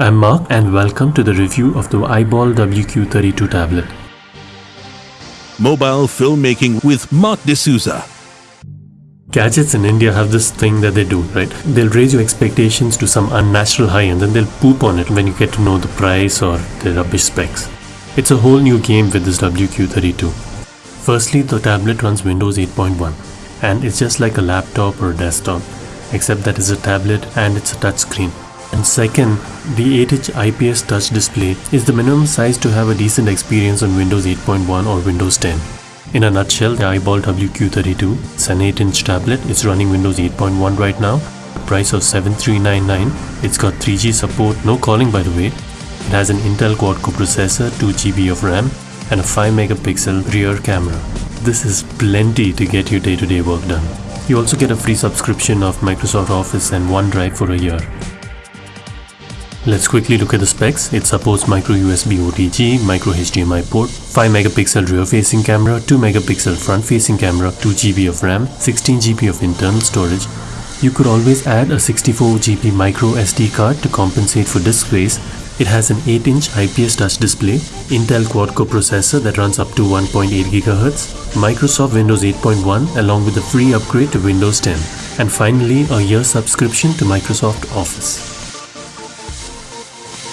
I'm Mark and welcome to the review of the iBall WQ32 tablet. Mobile filmmaking with Mark D'Souza. Gadgets in India have this thing that they do, right? They'll raise your expectations to some unnatural high and then they'll poop on it when you get to know the price or the rubbish specs. It's a whole new game with this WQ32. Firstly, the tablet runs Windows 8.1 and it's just like a laptop or a desktop, except that it's a tablet and it's a touchscreen. And second, the 8-inch IPS touch display is the minimum size to have a decent experience on Windows 8.1 or Windows 10. In a nutshell, the iBall WQ32, it's an 8-inch tablet, it's running Windows 8.1 right now, price of 7399 it's got 3G support, no calling by the way. It has an Intel quad-core processor, 2GB of RAM and a 5 megapixel rear camera. This is plenty to get your day-to-day -day work done. You also get a free subscription of Microsoft Office and OneDrive for a year. Let's quickly look at the specs. It supports micro USB OTG, micro HDMI port, 5 megapixel rear facing camera, 2 megapixel front facing camera, 2 GB of RAM, 16 GB of internal storage. You could always add a 64 GB micro SD card to compensate for disk space. It has an 8-inch IPS touch display, Intel quad-core processor that runs up to 1.8 GHz, Microsoft Windows 8.1 along with a free upgrade to Windows 10, and finally a year subscription to Microsoft Office.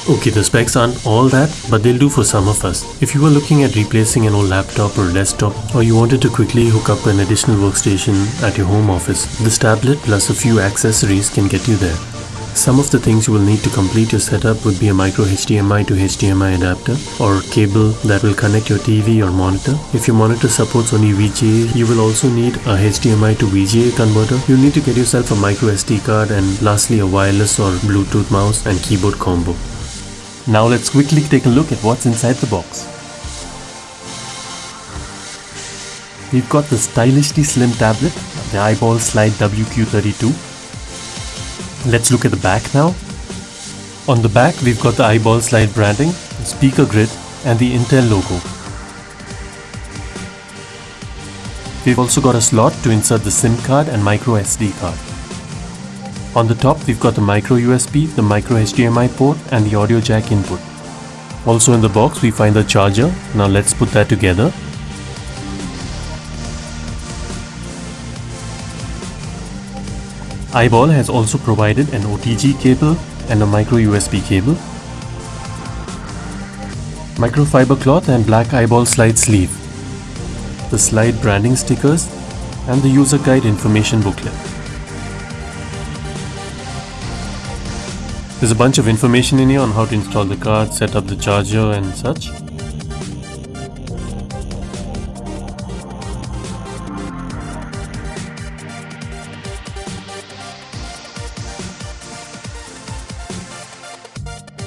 Okay, the specs aren't all that, but they'll do for some of us. If you were looking at replacing an old laptop or desktop, or you wanted to quickly hook up an additional workstation at your home office, this tablet plus a few accessories can get you there. Some of the things you will need to complete your setup would be a micro HDMI to HDMI adapter or cable that will connect your TV or monitor. If your monitor supports only VGA, you will also need a HDMI to VGA converter. You'll need to get yourself a micro SD card and lastly a wireless or Bluetooth mouse and keyboard combo. Now let's quickly take a look at what's inside the box. We've got the stylishly slim tablet, the iBall Slide WQ32. Let's look at the back now. On the back we've got the iBall Slide branding, speaker grid and the Intel logo. We've also got a slot to insert the SIM card and micro SD card. On the top we've got the micro USB, the micro HDMI port and the audio jack input. Also in the box we find the charger. Now let's put that together. iBall has also provided an OTG cable and a micro USB cable. Microfiber cloth and black iBall slide sleeve. The slide branding stickers and the user guide information booklet. There's a bunch of information in here on how to install the card, set up the charger and such.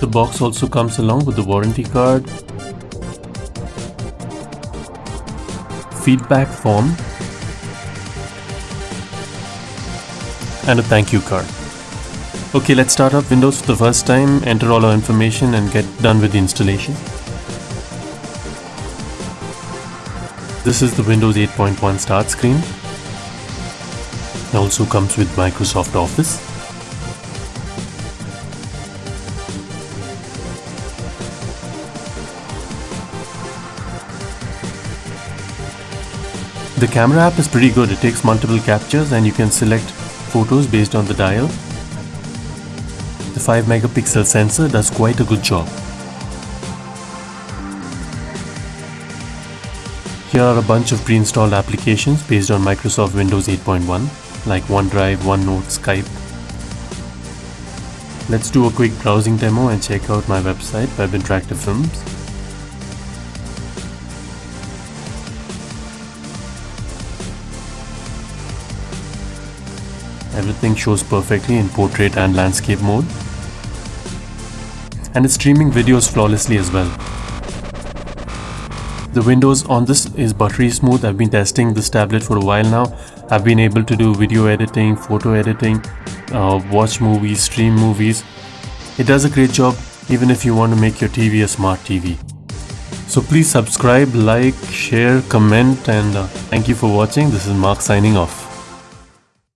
The box also comes along with the warranty card, feedback form and a thank you card. Okay, let's start up Windows for the first time, enter all our information and get done with the installation. This is the Windows 8.1 start screen. It also comes with Microsoft Office. The camera app is pretty good. It takes multiple captures and you can select photos based on the dial the 5 megapixel sensor does quite a good job. Here are a bunch of pre-installed applications based on Microsoft Windows 8.1 like OneDrive, OneNote, Skype. Let's do a quick browsing demo and check out my website Web Interactive Films. Everything shows perfectly in portrait and landscape mode and it's streaming videos flawlessly as well. The windows on this is buttery smooth. I've been testing this tablet for a while now. I've been able to do video editing, photo editing, uh, watch movies, stream movies. It does a great job even if you want to make your TV a smart TV. So please subscribe, like, share, comment and uh, thank you for watching. This is Mark signing off.